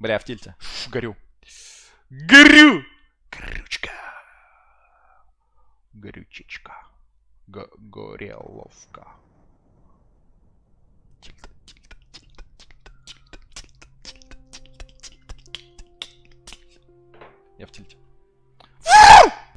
Бля, в тильте. Фу, горю. Горю! Горючка. Горючечка. Г- гореловка. Тильта, тильта, тильта, тильта, тильта, тильта, тильта, тильта, тильта. Я в тильте.